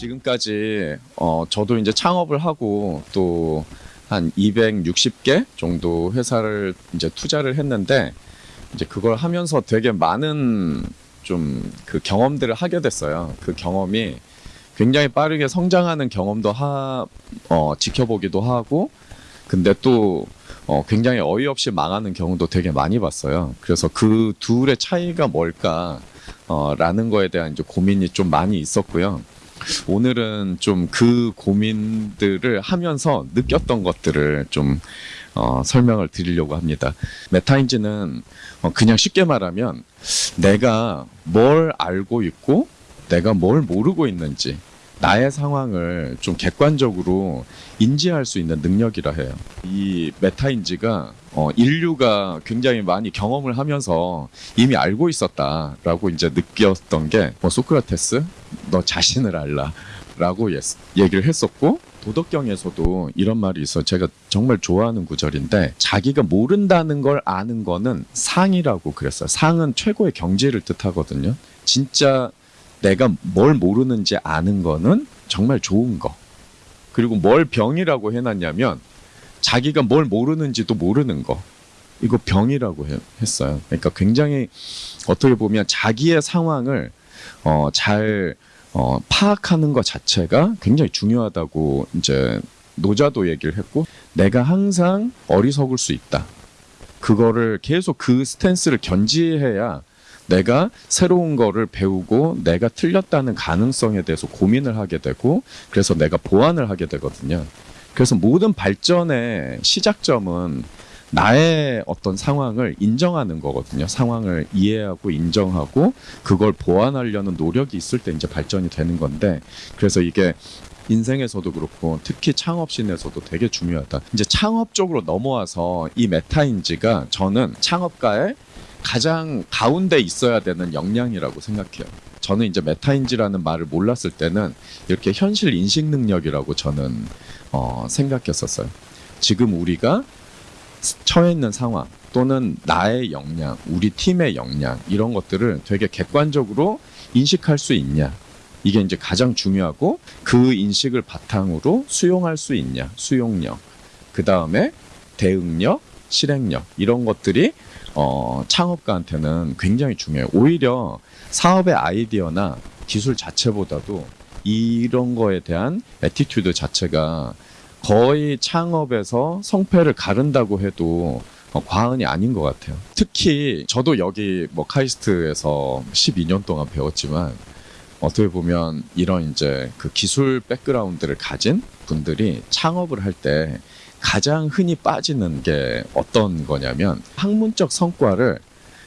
지금까지 어 저도 이제 창업을 하고 또 한 260개 정도 회사를 이제 투자를 했는데 이제 그걸 하면서 되게 많은 좀 그 경험들을 하게 됐어요. 그 경험이 굉장히 빠르게 성장하는 경험도 하, 어, 지켜보기도 하고, 근데 또 어, 굉장히 어이없이 망하는 경우도 되게 많이 봤어요. 그래서 그 둘의 차이가 뭘까, 어, 라는 거에 대한 이제 고민이 좀 많이 있었고요. 오늘은 좀 그 고민들을 하면서 느꼈던 것들을 좀 어, 설명을 드리려고 합니다. 메타인지는 어, 그냥 쉽게 말하면 내가 뭘 알고 있고 내가 뭘 모르고 있는지 나의 상황을 좀 객관적으로 인지할 수 있는 능력이라 해요. 이 메타인지가 어, 인류가 굉장히 많이 경험을 하면서 이미 알고 있었다라고 이제 느꼈던 게 뭐 소크라테스 너 자신을 알라라고 예- 얘기를 했었고 도덕경에서도 이런 말이 있어. 제가 정말 좋아하는 구절인데 자기가 모른다는 걸 아는 거는 상이라고 그랬어요. 상은 최고의 경지를 뜻하거든요. 진짜 내가 뭘 모르는지 아는 거는 정말 좋은 거. 그리고 뭘 병이라고 해놨냐면 자기가 뭘 모르는지도 모르는 거. 이거 병이라고 해- 했어요. 그러니까 굉장히 어떻게 보면 자기의 상황을 어, 잘 어, 파악하는 것 자체가 굉장히 중요하다고 이제 노자도 얘기를 했고 내가 항상 어리석을 수 있다. 그거를 계속 그 스탠스를 견지해야 내가 새로운 거를 배우고 내가 틀렸다는 가능성에 대해서 고민을 하게 되고 그래서 내가 보완을 하게 되거든요. 그래서 모든 발전의 시작점은 나의 어떤 상황을 인정하는 거거든요. 상황을 이해하고 인정하고 그걸 보완하려는 노력이 있을 때 이제 발전이 되는 건데 그래서 이게 인생에서도 그렇고 특히 창업신에서도 되게 중요하다. 이제 창업 쪽으로 넘어와서 이 메타인지가 저는 창업가의 가장 가운데 있어야 되는 역량이라고 생각해요. 저는 이제 메타인지라는 말을 몰랐을 때는 이렇게 현실 인식 능력이라고 저는 어, 생각했었어요. 지금 우리가 처해 있는 상황 또는 나의 역량, 우리 팀의 역량 이런 것들을 되게 객관적으로 인식할 수 있냐. 이게 이제 가장 중요하고 그 인식을 바탕으로 수용할 수 있냐. 수용력. 그 다음에 대응력, 실행력 이런 것들이 어, 창업가한테는 굉장히 중요해요. 오히려 사업의 아이디어나 기술 자체보다도 이런 거에 대한 attitude 자체가 거의 창업에서 성패를 가른다고 해도 어, 과언이 아닌 것 같아요. 특히 저도 여기 뭐 카이스트에서 12년 동안 배웠지만 어떻게 보면 이런 이제 그 기술 백그라운드를 가진 분들이 창업을 할 때 가장 흔히 빠지는 게 어떤 거냐면 학문적 성과를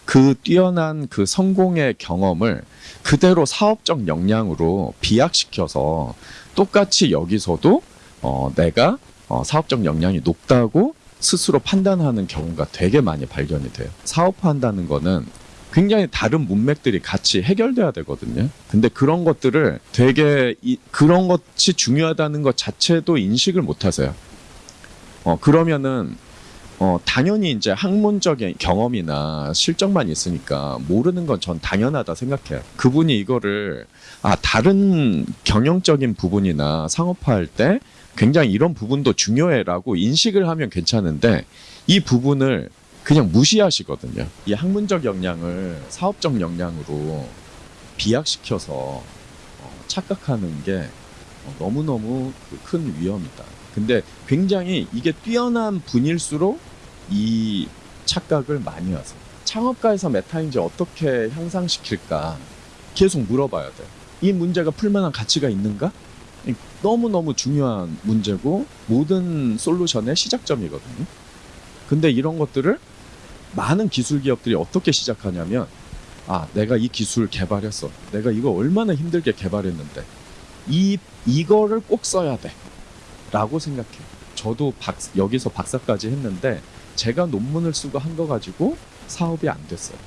그 뛰어난 그 성공의 경험을 그대로 사업적 역량으로 비약시켜서 똑같이 여기서도 어, 내가 어, 사업적 역량이 높다고 스스로 판단하는 경우가 되게 많이 발견이 돼요. 사업한다는 거는 굉장히 다른 문맥들이 같이 해결돼야 되거든요. 근데 그런 것들을 되게 이, 그런 것이 중요하다는 것 자체도 인식을 못 하세요. 어, 그러면은 어, 당연히 이제 학문적인 경험이나 실적만 있으니까 모르는 건 전 당연하다 생각해요. 그분이 이거를 아, 다른 경영적인 부분이나 상업화할 때 굉장히 이런 부분도 중요해라고 인식을 하면 괜찮은데 이 부분을 그냥 무시하시거든요. 이 학문적 역량을 사업적 역량으로 비약시켜서 어, 착각하는 게 어, 너무너무 그큰 위험이다. 근데 굉장히 이게 뛰어난 분일수록 이 착각을 많이 하세요. 창업가에서 메타인지 어떻게 향상시킬까 계속 물어봐야 돼요. 이 문제가 풀만한 가치가 있는가? 너무너무 중요한 문제고 모든 솔루션의 시작점이거든요. 근데 이런 것들을 많은 기술 기업들이 어떻게 시작하냐면 아, 내가 이 기술 개발했어. 내가 이거 얼마나 힘들게 개발했는데 이 이거를 꼭 써야 돼. 라고 생각해요. 저도 박, 여기서 박사까지 했는데 제가 논문을 쓰고 한 거 가지고 사업이 안 됐어요.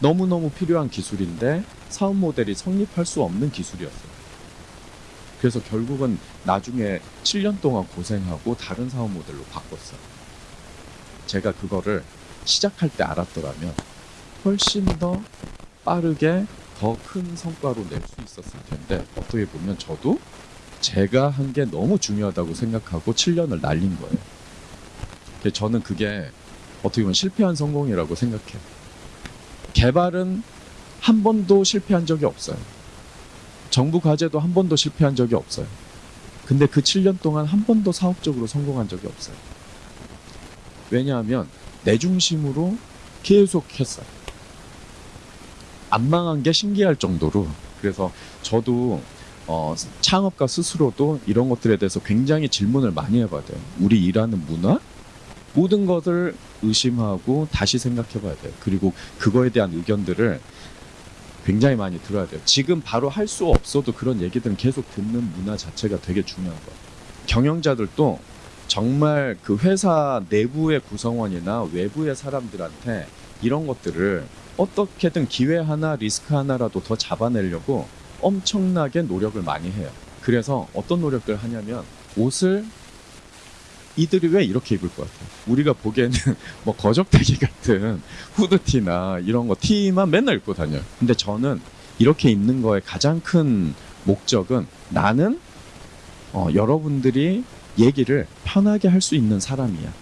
너무너무 필요한 기술인데 사업 모델이 성립할 수 없는 기술이었어요. 그래서 결국은 나중에 7년 동안 고생하고 다른 사업 모델로 바꿨어요. 제가 그거를 시작할 때 알았더라면 훨씬 더 빠르게 더 큰 성과로 낼 수 있었을 텐데 어떻게 보면 저도 제가 한 게 너무 중요하다고 생각하고 7년을 날린 거예요. 저는 그게 어떻게 보면 실패한 성공이라고 생각해요. 개발은 한 번도 실패한 적이 없어요. 정부 과제도 한 번도 실패한 적이 없어요. 근데 그 7년 동안 한 번도 사업적으로 성공한 적이 없어요. 왜냐하면 내 중심으로 계속 했어요. 안 망한 게 신기할 정도로 그래서 저도 어, 창업가 스스로도 이런 것들에 대해서 굉장히 질문을 많이 해봐야 돼요. 우리 일하는 문화 모든 것을 의심하고 다시 생각해 봐야 돼요. 그리고 그거에 대한 의견들을 굉장히 많이 들어야 돼요. 지금 바로 할 수 없어도 그런 얘기들은 계속 듣는 문화 자체가 되게 중요한 거예요. 경영자들도 정말 그 회사 내부의 구성원이나 외부의 사람들한테 이런 것들을 어떻게든 기회 하나, 리스크 하나라도 더 잡아내려고 엄청나게 노력을 많이 해요. 그래서 어떤 노력을 하냐면 옷을 이들이 왜 이렇게 입을 것 같아요? 우리가 보기에는 뭐 거적대기 같은 후드티나 이런 거 티만 맨날 입고 다녀요. 근데 저는 이렇게 입는 거의 가장 큰 목적은 나는 어, 여러분들이 얘기를 편하게 할 수 있는 사람이야.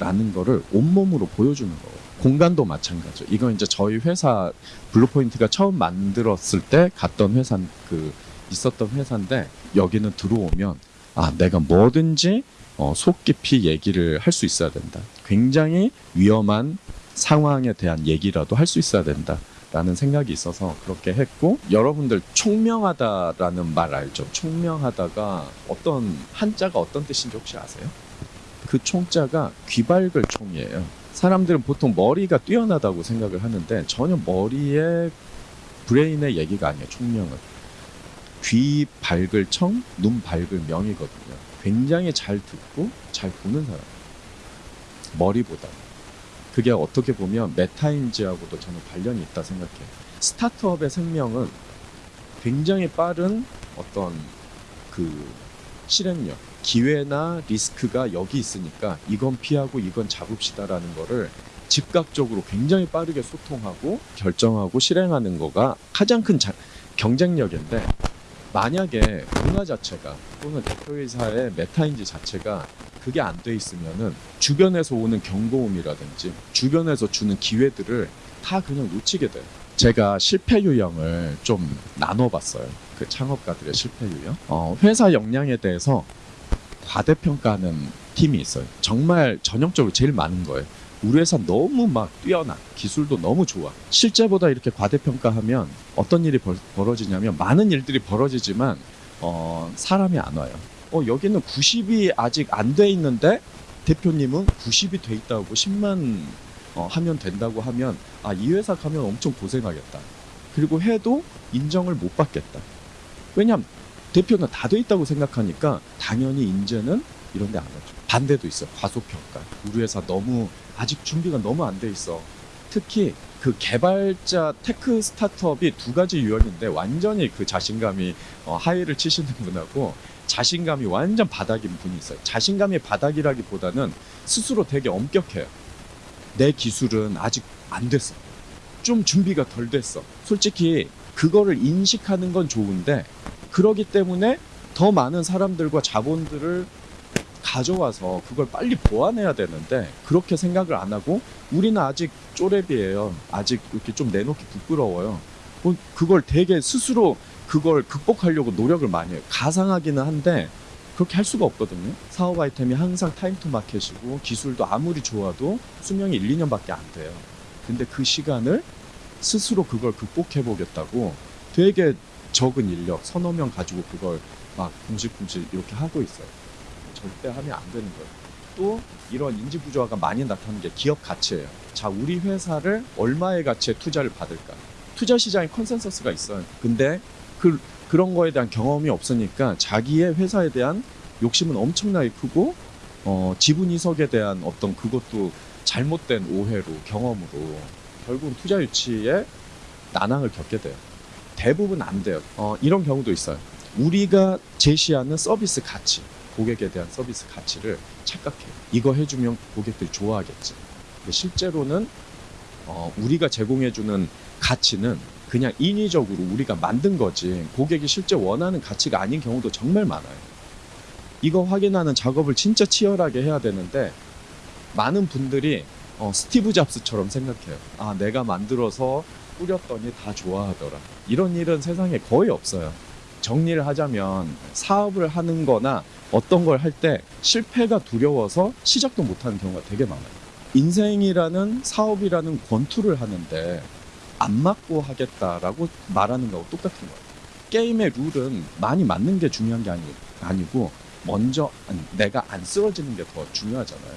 라는 거를 온몸으로 보여주는 거예요. 공간도 마찬가지죠. 이건 이제 저희 회사 블루포인트가 처음 만들었을 때 갔던 회사 그 있었던 회사인데 여기는 들어오면 아 내가 뭐든지 어, 속 깊이 얘기를 할 수 있어야 된다. 굉장히 위험한 상황에 대한 얘기라도 할 수 있어야 된다. 라는 생각이 있어서 그렇게 했고 여러분들 총명하다라는 말 알죠? 총명하다가 어떤 한자가 어떤 뜻인지 혹시 아세요? 그 총자가 귀밝을 총이에요. 사람들은 보통 머리가 뛰어나다고 생각을 하는데 전혀 머리에 브레인의 얘기가 아니에요. 총명은 귀 밝을 청, 눈 밝을 명이거든요. 굉장히 잘 듣고 잘 보는 사람. 머리보다. 그게 어떻게 보면 메타인지하고도 저는 관련이 있다 생각해요. 스타트업의 생명은 굉장히 빠른 어떤 그 실행력, 기회나 리스크가 여기 있으니까 이건 피하고 이건 잡읍시다라는 거를 즉각적으로 굉장히 빠르게 소통하고 결정하고 실행하는 거가 가장 큰 자- 경쟁력인데 만약에 문화 자체가 또는 대표이사의 메타인지 자체가 그게 안 돼 있으면은 주변에서 오는 경고음이라든지 주변에서 주는 기회들을 다 그냥 놓치게 돼요. 제가 실패 유형을 좀 나눠봤어요. 그 창업가들의 실패 유형. 어, 회사 역량에 대해서 과대평가하는 팀이 있어요. 정말 전형적으로 제일 많은 거예요. 우리 회사 너무 막 뛰어나 기술도 너무 좋아. 실제보다 이렇게 과대평가하면 어떤 일이 벌, 벌어지냐면 많은 일들이 벌어지지만 어, 사람이 안 와요. 어, 여기는 90이 아직 안 돼 있는데 대표님은 90이 돼 있다고 10만 어, 하면 된다고 하면 아 이 회사 가면 엄청 고생하겠다. 그리고 해도 인정을 못 받겠다. 왜냐면 대표는 다 돼 있다고 생각하니까 당연히 인재는 이런 데 안 하죠 반대도 있어요 과소평가 우리 회사 너무 아직 준비가 너무 안 돼 있어. 특히 그 개발자 tech 스타트업이 두 가지 유형인데 완전히 그 자신감이 어, high를 치시는 분하고 자신감이 완전 바닥인 분이 있어요. 자신감이 바닥이라기보다는 스스로 되게 엄격해요. 내 기술은 아직 안 됐어. 좀 준비가 덜 됐어. 솔직히 그거를 인식하는 건 좋은데 그러기 때문에 더 많은 사람들과 자본들을 가져와서 그걸 빨리 보완해야 되는데 그렇게 생각을 안 하고 우리는 아직 쪼렙이에요. 아직 이렇게 좀 내놓기 부끄러워요. 뭐 그걸 되게 스스로 그걸 극복하려고 노력을 많이 해요. 가상하기는 한데 그렇게 할 수가 없거든요. 사업 아이템이 항상 time to market이고 기술도 아무리 좋아도 수명이 1, 2년밖에 안 돼요. 근데 그 시간을 스스로 그걸 극복해 보겠다고 되게 적은 인력 서너 명 가지고 그걸 막 공식공식 이렇게 하고 있어요. 절대 하면 안 되는 거예요. 또 이런 인지 부조화가 많이 나타나는 게 기업 가치예요. 자, 우리 회사를 얼마의 가치에 투자를 받을까? 투자 시장에 consensus가 있어요. 근데 그 그런 거에 대한 경험이 없으니까 자기의 회사에 대한 욕심은 엄청나게 크고 어, 지분 희석에 대한 어떤 그것도 잘못된 오해로 경험으로 결국 투자 유치에 난항을 겪게 돼요. 대부분 안 돼요. 어, 이런 경우도 있어요. 우리가 제시하는 서비스 가치, 고객에 대한 서비스 가치를 착각해요. 이거 해주면 고객들이 좋아하겠지. 근데 실제로는 어, 우리가 제공해주는 가치는 그냥 인위적으로 우리가 만든 거지 고객이 실제 원하는 가치가 아닌 경우도 정말 많아요. 이거 확인하는 작업을 진짜 치열하게 해야 되는데 많은 분들이 어, 스티브 잡스처럼 생각해요. 아, 내가 만들어서 뿌렸더니 다 좋아하더라. 이런 일은 세상에 거의 없어요. 정리를 하자면 사업을 하는 거나 어떤 걸 할 때 실패가 두려워서 시작도 못하는 경우가 되게 많아요. 인생이라는 사업이라는 권투를 하는데 안 맞고 하겠다라고 말하는 거하고 똑같은 거예요. 게임의 룰은 많이 맞는 게 중요한 게 아니, 아니고 먼저 내가 안 쓰러지는 게 더 중요하잖아요.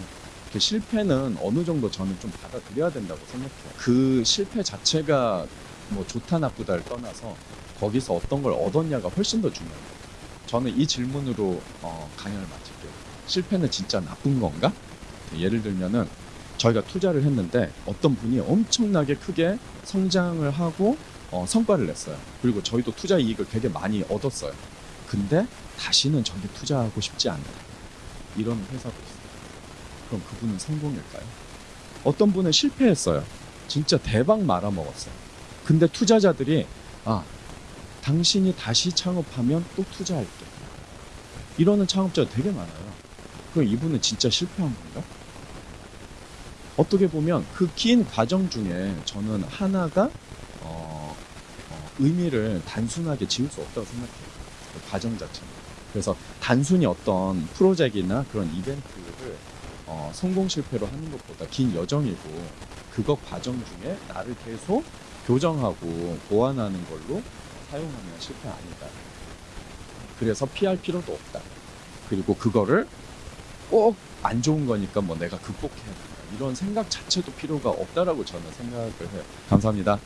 그 실패는 어느 정도 저는 좀 받아들여야 된다고 생각해요. 그 실패 자체가 뭐 좋다 나쁘다를 떠나서 거기서 어떤 걸 얻었냐가 훨씬 더 중요해요. 저는 이 질문으로 어, 강연을 마칠게요. 실패는 진짜 나쁜 건가? 예를 들면은 저희가 투자를 했는데 어떤 분이 엄청나게 크게 성장을 하고 어, 성과를 냈어요. 그리고 저희도 투자 이익을 되게 많이 얻었어요. 근데 다시는 저기 투자하고 싶지 않다. 이런 회사도 있어요. 그럼 그분은 성공일까요? 어떤 분은 실패했어요. 진짜 대박 말아먹었어요. 근데 투자자들이 아 당신이 다시 창업하면 또 투자할게. 이러는 창업자 되게 많아요. 그럼 이분은 진짜 실패한 건가? 어떻게 보면 그 긴 과정 중에 저는 하나가 어, 어, 의미를 단순하게 지울 수 없다고 생각해요. 그 과정 자체는. 그래서 단순히 어떤 프로젝트나 그런 이벤트를 어, 성공 실패로 하는 것보다 긴 여정이고 그거 과정 중에 나를 계속 교정하고 보완하는 걸로 사용하면 실패 아니다. 그래서 피할 필요도 없다. 그리고 그거를 꼭 안 좋은 거니까 뭐 내가 극복해야 된다. 이런 생각 자체도 필요가 없다라고 저는 생각을 해요. 감사합니다.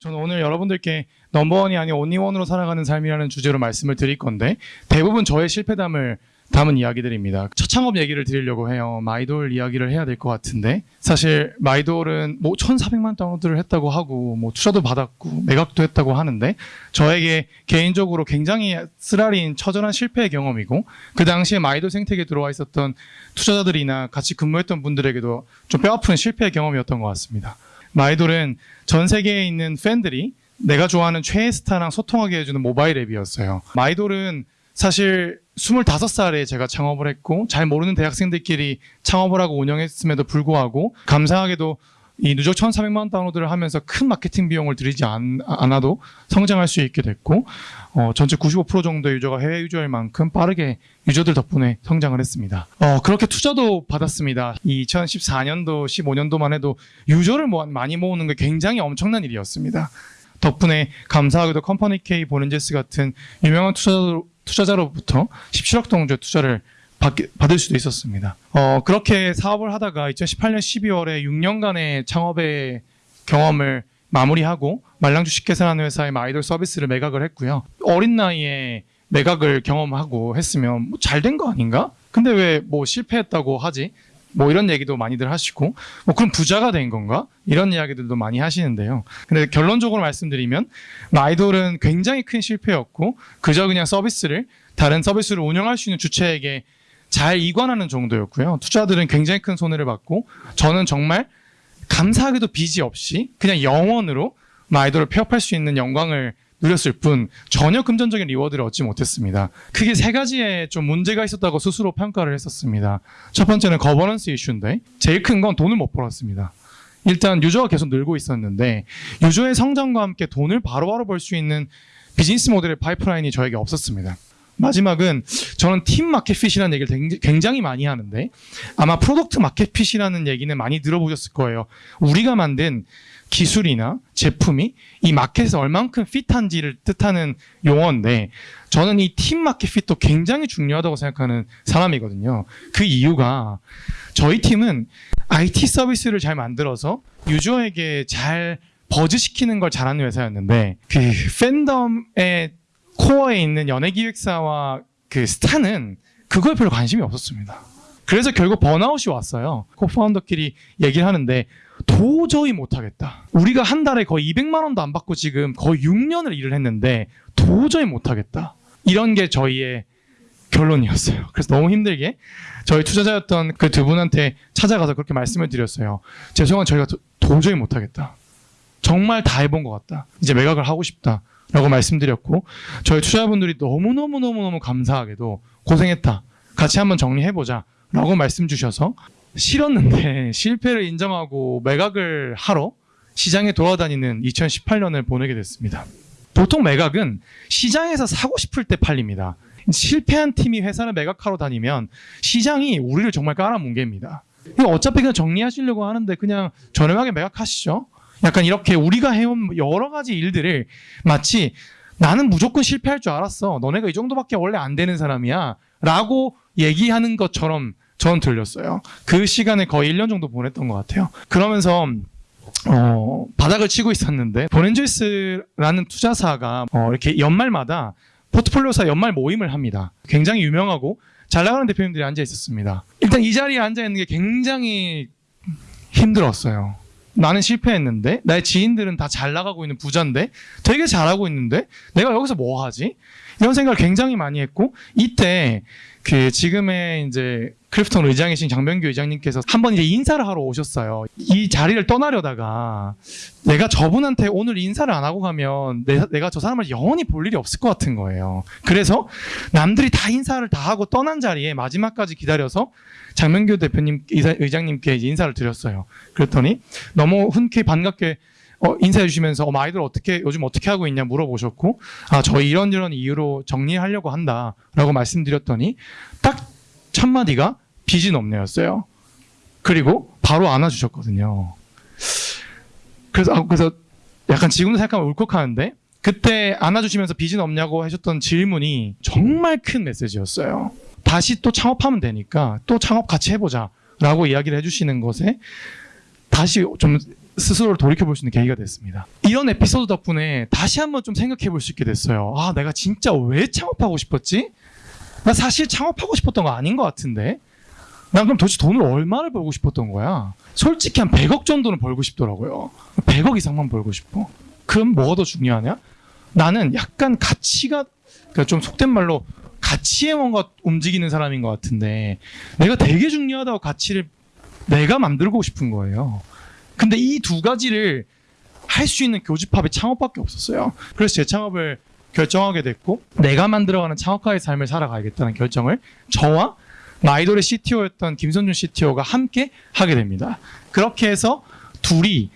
저는 오늘 여러분들께 넘버원이 아닌 온리원으로 살아가는 삶이라는 주제로 말씀을 드릴 건데 대부분 저의 실패담을 담은 이야기들입니다. 첫 창업 얘기를 드리려고 해요. 마이돌 이야기를 해야 될 것 같은데 사실 마이돌은 뭐 1,400만 다운로드를 했다고 하고 뭐 투자도 받았고 매각도 했다고 하는데 저에게 개인적으로 굉장히 쓰라린 처절한 실패의 경험이고 그 당시에 마이돌 생태계에 들어와 있었던 투자자들이나 같이 근무했던 분들에게도 좀 뼈아픈 실패의 경험이었던 것 같습니다. 마이돌은 전 세계에 있는 팬들이 내가 좋아하는 최애 스타랑 소통하게 해주는 모바일 앱이었어요. 마이돌은 사실 25살에 제가 창업을 했고 잘 모르는 대학생들끼리 창업을 하고 운영했음에도 불구하고 감사하게도 이 누적 1,400만 다운로드를 하면서 큰 마케팅 비용을 들이지 않, 않아도 성장할 수 있게 됐고 어, 전체 95% 정도의 유저가 해외 유저일 만큼 빠르게 유저들 덕분에 성장을 했습니다. 어, 그렇게 투자도 받았습니다. 2014년도, 15년도만 해도 유저를 모- 많이 모으는 게 굉장히 엄청난 일이었습니다. 덕분에 감사하게도 컴퍼니 K 본엔젤스 같은 유명한 투자자, 투자자로부터 17억 정도 투자를 받, 받을 수도 있었습니다. 어, 그렇게 사업을 하다가 2018년 12월에 6년간의 창업의 경험을 마무리하고 말랑 주 식계산하는 회사의 아이돌 서비스를 매각을 했고요. 어린 나이에 매각을 경험하고 했으면 뭐 잘된 거 아닌가? 근데 왜 뭐 실패했다고 하지? 뭐 이런 얘기도 많이들 하시고 뭐 그럼 부자가 된 건가? 이런 이야기들도 많이 하시는데요. 근데 결론적으로 말씀드리면 아이돌은 굉장히 큰 실패였고 그저 그냥 서비스를 다른 서비스를 운영할 수 있는 주체에게 잘 이관하는 정도였고요. 투자들은 굉장히 큰 손해를 받고 저는 정말 감사하게도 빚이 없이 그냥 영 원으로 마이돌을 폐업할 수 있는 영광을 누렸을 뿐 전혀 금전적인 reward를 얻지 못했습니다. 크게 세 가지의 좀 문제가 있었다고 스스로 평가를 했었습니다. 첫 번째는 거버넌스 이슈인데 제일 큰 건 돈을 못 벌었습니다. 일단 유저가 계속 늘고 있었는데 유저의 성장과 함께 돈을 바로바로 벌 수 있는 비즈니스 모델의 파이프라인이 저에게 없었습니다. 마지막은 저는 team market fit이라는 얘기를 굉장히- 많이 하는데 아마 product market fit이라는 얘기는 많이 들어보셨을 거예요. 우리가 만든 기술이나 제품이 이 마켓에서 얼만큼 fit한지를 뜻하는 용어인데 저는 이 팀 마켓핏도 굉장히 중요하다고 생각하는 사람이거든요. 그 이유가 저희 팀은 IT 서비스를 잘 만들어서 유저에게 잘 buzz시키는 걸 잘하는 회사였는데 그 팬덤의 코어에 있는 연예기획사와 그 스타는 그거에 별로 관심이 없었습니다. 그래서 결국 번아웃이 왔어요. 코파운더끼리 얘기를 하는데 도저히 못하겠다. 우리가 한 달에 거의 200만 원도 안 받고 지금 거의 6년을 일을 했는데 도저히 못하겠다. 이런 게 저희의 결론이었어요. 그래서 너무 힘들게 저희 투자자였던 그 두 분한테 찾아가서 그렇게 말씀을 드렸어요. 죄송한 저희가 도, 도저히 못하겠다. 정말 다 해본 것 같다. 이제 매각을 하고 싶다. 라고 말씀드렸고 저희 투자자분들이 너무너무너무너무 감사하게도 고생했다. 같이 한번 정리해보자. 라고 말씀 주셔서 싫었는데 실패를 인정하고 매각을 하러 시장에 돌아다니는 2018년을 보내게 됐습니다. 보통 매각은 시장에서 사고 싶을 때 팔립니다. 실패한 팀이 회사를 매각하러 다니면 시장이 우리를 정말 깔아뭉갭니다. 어차피 그냥 정리하시려고 하는데 그냥 저렴하게 매각하시죠. 약간 이렇게 우리가 해온 여러 가지 일들을 마치 나는 무조건 실패할 줄 알았어. 너네가 이 정도밖에 원래 안 되는 사람이야. 라고 얘기하는 것처럼 저는 들렸어요. 그 시간을 거의 1년 정도 보냈던 것 같아요. 그러면서 어, 바닥을 치고 있었는데 보렌조이스라는 투자사가 어, 이렇게 연말마다 포트폴리오사 연말 모임을 합니다. 굉장히 유명하고 잘 나가는 대표님들이 앉아 있었습니다. 일단 이 자리에 앉아 있는 게 굉장히 힘들었어요. 나는 실패했는데 나의 지인들은 다 잘 나가고 있는 부자인데 되게 잘하고 있는데 내가 여기서 뭐 하지? 이런 생각을 굉장히 많이 했고 이때 그 지금의 이제 크리프톤 의장이신 장병규 의장님께서 한 번 이제 인사를 하러 오셨어요. 이 자리를 떠나려다가 내가 저분한테 오늘 인사를 안 하고 가면 내, 내가 저 사람을 영원히 볼 일이 없을 것 같은 거예요. 그래서 남들이 다 인사를 다 하고 떠난 자리에 마지막까지 기다려서 장명규 대표님 의장님께 인사를 드렸어요. 그랬더니 너무 흔쾌히 반갑게 어, 인사해 주시면서 어, 아이들 어떻게 요즘 어떻게 하고 있냐 물어보셨고 아 저희 이런 이런 이유로 정리하려고 한다라고 말씀드렸더니 딱 첫 마디가 빚은 없네였어요. 그리고 바로 안아주셨거든요. 그래서 아, 그래서 약간 지금도 생각하면 울컥하는데 그때 안아주시면서 빚은 없냐고 하셨던 질문이 정말 큰 메시지였어요. 다시 또 창업하면 되니까 또 창업 같이 해보자 라고 이야기를 해주시는 것에 다시 좀 스스로를 돌이켜 볼 수 있는 계기가 됐습니다. 이런 에피소드 덕분에 다시 한번 좀 생각해 볼 수 있게 됐어요. 아, 내가 진짜 왜 창업하고 싶었지? 나 사실 창업하고 싶었던 거 아닌 것 같은데. 난 그럼 도대체 돈을 얼마를 벌고 싶었던 거야? 솔직히 한 100억 정도는 벌고 싶더라고요. 100억 이상만 벌고 싶어. 그럼 뭐가 더 중요하냐? 나는 약간 가치가, 그러니까 좀 속된 말로 가치에 뭔가 움직이는 사람인 것 같은데, 내가 되게 중요하다고 가치를 내가 만들고 싶은 거예요. 근데 이 두 가지를 할 수 있는 교집합이 창업밖에 없었어요. 그래서 재창업을 결정하게 됐고 내가 만들어가는 창업가의 삶을 살아가야겠다는 결정을 저와 마이돌의 CTO였던 김선준 CTO가 함께 하게 됩니다. 그렇게 해서 둘이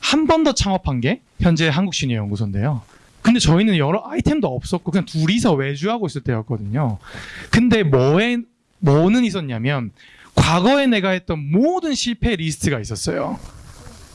한 번 더 창업한 게 현재 한국시니어연구소인데요. 근데 저희는 여러 아이템도 없었고 그냥 둘이서 외주하고 있을 때였거든요. 근데 뭐에 뭐는 있었냐면 과거에 내가 했던 모든 실패 리스트가 있었어요.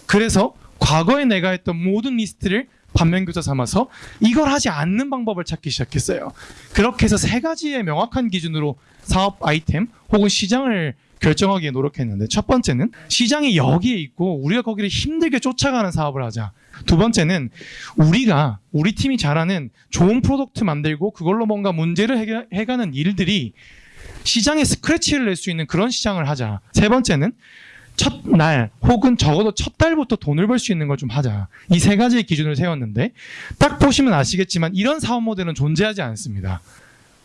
그래서 과거에 내가 했던 모든 리스트를 반면교사 삼아서 이걸 하지 않는 방법을 찾기 시작했어요. 그렇게 해서 세 가지의 명확한 기준으로 사업 아이템 혹은 시장을 결정하기에 노력했는데 첫 번째는 시장이 여기에 있고 우리가 거기를 힘들게 쫓아가는 사업을 하자. 두 번째는 우리가 우리 팀이 잘하는 좋은 product 만들고 그걸로 뭔가 문제를 해가는 일들이 시장에 scratch를 낼 수 있는 그런 시장을 하자. 세 번째는 첫날 혹은 적어도 첫 달부터 돈을 벌 수 있는 걸 좀 하자. 이 세 가지의 기준을 세웠는데 딱 보시면 아시겠지만 이런 사업 모델은 존재하지 않습니다.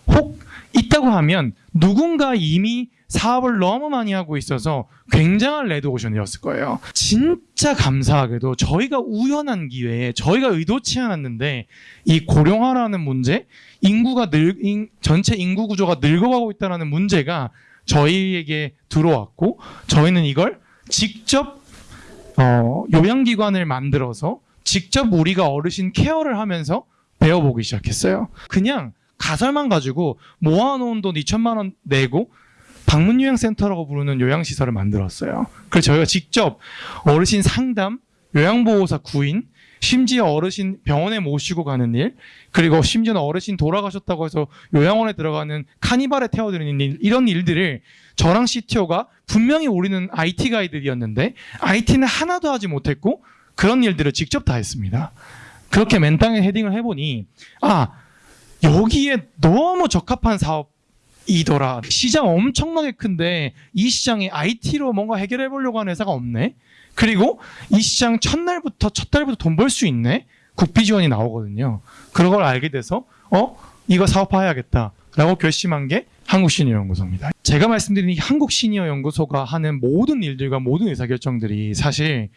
혹 있다고 하면 누군가 이미 사업을 너무 많이 하고 있어서 굉장한 레드오션이었을 거예요. 진짜 감사하게도 저희가 우연한 기회에 저희가 의도치 않았는데 이 고령화라는 문제, 인구가 늘 인- 전체 인구 구조가 늙어가고 있다는 문제가 저희에게 들어왔고 저희는 이걸 직접 어, 요양기관을 만들어서 직접 우리가 어르신 케어를 하면서 배워보기 시작했어요. 그냥 가설만 가지고 모아놓은 돈 2천만 원 내고 방문요양센터라고 부르는 요양시설을 만들었어요. 그래서 저희가 직접 어르신 상담, 요양보호사 구인, 심지어 어르신 병원에 모시고 가는 일, 그리고 심지어는 어르신 돌아가셨다고 해서 요양원에 들어가는 카니발에 태워드리는 일, 이런 일들을 저랑 CTO가 분명히 우리는 IT 가이들이었는데 IT는 하나도 하지 못했고 그런 일들을 직접 다 했습니다. 그렇게 맨땅에 헤딩을 해보니 아 여기에 너무 적합한 사업 이더라. 시장 엄청나게 큰데 이 시장에 IT로 뭔가 해결해 보려고 하는 회사가 없네. 그리고 이 시장 첫날부터 첫 달부터 돈 벌 수 있네. 국비 지원이 나오거든요. 그런 걸 알게 돼서 어 이거 사업화해야겠다라고 결심한 게 한국 시니어 연구소입니다. 제가 말씀드린 이 한국 시니어 연구소가 하는 모든 일들과 모든 의사결정들이 사실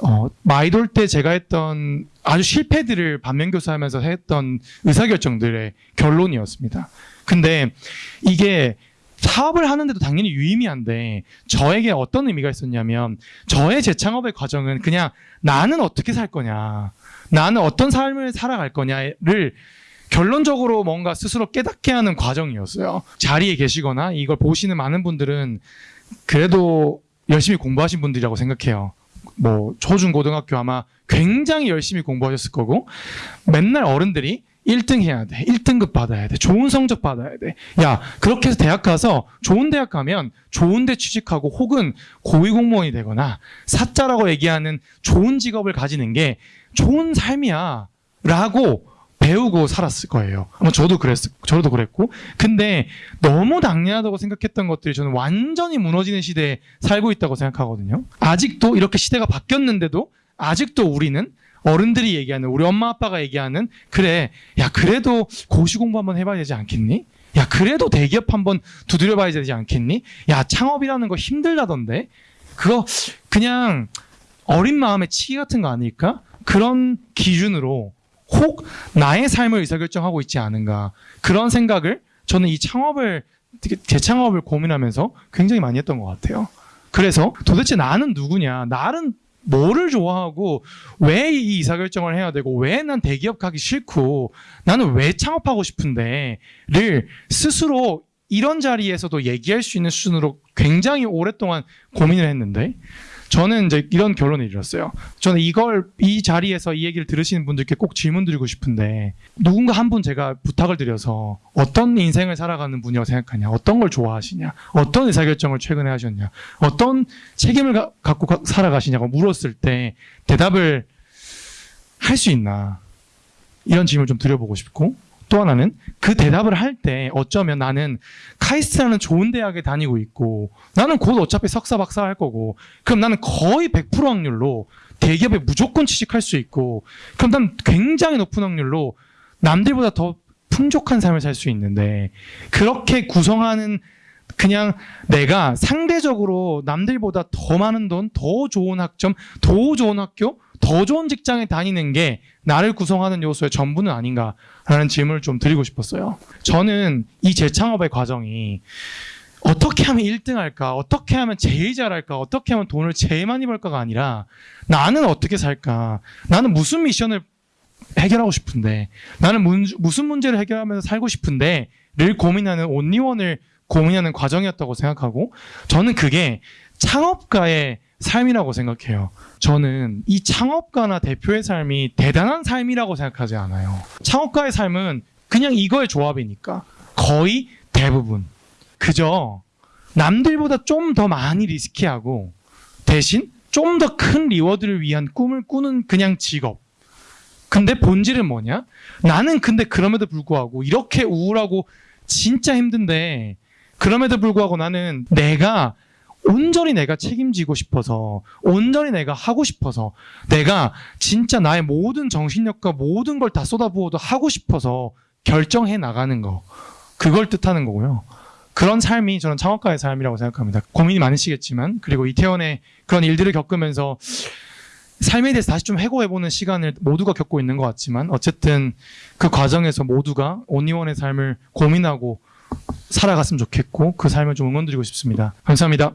어, 마이돌 때 제가 했던 아주 실패들을 반면교사하면서 했던 의사결정들의 결론이었습니다. 근데 이게 사업을 하는데도 당연히 유의미한데 저에게 어떤 의미가 있었냐면 저의 재창업의 과정은 그냥 나는 어떻게 살 거냐 나는 어떤 삶을 살아갈 거냐를 결론적으로 뭔가 스스로 깨닫게 하는 과정이었어요. 자리에 계시거나 이걸 보시는 많은 분들은 그래도 열심히 공부하신 분들이라고 생각해요. 뭐 초중 고등학교 아마 굉장히 열심히 공부하셨을 거고 맨날 어른들이 1등 해야 돼. 1등급 받아야 돼. 좋은 성적 받아야 돼. 야, 그렇게 해서 대학 가서 좋은 대학 가면 좋은 데 취직하고 혹은 고위공무원이 되거나 사자라고 얘기하는 좋은 직업을 가지는 게 좋은 삶이야. 라고 배우고 살았을 거예요. 아마 저도 그랬, 저도 그랬고. 근데 너무 당연하다고 생각했던 것들이 저는 완전히 무너지는 시대에 살고 있다고 생각하거든요. 아직도 이렇게 시대가 바뀌었는데도 아직도 우리는 어른들이 얘기하는 우리 엄마 아빠가 얘기하는 그래 야 그래도 고시 공부 한번 해봐야 되지 않겠니? 야 그래도 대기업 한번 두드려봐야 되지 않겠니? 야 창업이라는 거 힘들다던데 그거 그냥 어린 마음의 치기 같은 거 아닐까? 그런 기준으로 혹 나의 삶을 의사결정하고 있지 않은가 그런 생각을 저는 이 창업을 재창업을 고민하면서 굉장히 많이 했던 것 같아요. 그래서 도대체 나는 누구냐? 나는 뭐를 좋아하고 왜이 의사결정을 해야 되고 왜 난 대기업 가기 싫고 나는 왜 창업하고 싶은데를 스스로 이런 자리에서도 얘기할 수 있는 수준으로 굉장히 오랫동안 고민을 했는데 저는 이제 이런 결론을 이뤘어요. 저는 이걸 이 자리에서 이 얘기를 들으시는 분들께 꼭 질문 드리고 싶은데 누군가 한 분 제가 부탁을 드려서 어떤 인생을 살아가는 분이라고 생각하냐, 어떤 걸 좋아하시냐, 어떤 의사결정을 최근에 하셨냐, 어떤 책임을 가- 갖고 가- 살아가시냐고 물었을 때 대답을 할 수 있나? 이런 질문을 좀 드려보고 싶고 또 하나는 그 대답을 할 때 어쩌면 나는 카이스트라는 좋은 대학에 다니고 있고 나는 곧 어차피 석사 박사 할 거고 그럼 나는 거의 100% 확률로 대기업에 무조건 취직할 수 있고 그럼 난 굉장히 높은 확률로 남들보다 더 풍족한 삶을 살 수 있는데 그렇게 구성하는 그냥 내가 상대적으로 남들보다 더 많은 돈, 더 좋은 학점, 더 좋은 학교, 더 좋은 직장에 다니는 게 나를 구성하는 요소의 전부는 아닌가라는 질문을 좀 드리고 싶었어요. 저는 이 재창업의 과정이 어떻게 하면 1등 할까? 어떻게 하면 제일 잘할까? 어떻게 하면 돈을 제일 많이 벌까가 아니라 나는 어떻게 살까? 나는 무슨 미션을 해결하고 싶은데 나는 문- 무슨 문제를 해결하면서 살고 싶은데 를 고민하는 온리원을 고민하는 과정이었다고 생각하고 저는 그게 창업가의 삶이라고 생각해요. 저는 이 창업가나 대표의 삶이 대단한 삶이라고 생각하지 않아요. 창업가의 삶은 그냥 이거의 조합이니까 거의 대부분 그저 남들보다 좀 더 많이 리스키하고 대신 좀 더 큰 리워드를 위한 꿈을 꾸는 그냥 직업. 근데 본질은 뭐냐? 나는 근데 그럼에도 불구하고 이렇게 우울하고 진짜 힘든데 그럼에도 불구하고 나는 내가 온전히 내가 책임지고 싶어서 온전히 내가 하고 싶어서 내가 진짜 나의 모든 정신력과 모든 걸 다 쏟아부어도 하고 싶어서 결정해 나가는 거 그걸 뜻하는 거고요. 그런 삶이 저는 창업가의 삶이라고 생각합니다. 고민이 많으시겠지만 그리고 이태원의 그런 일들을 겪으면서 삶에 대해서 다시 좀 회고해보는 시간을 모두가 겪고 있는 것 같지만 어쨌든 그 과정에서 모두가 온리원의 삶을 고민하고 살아갔으면 좋겠고 그 삶을 좀 응원드리고 싶습니다. 감사합니다.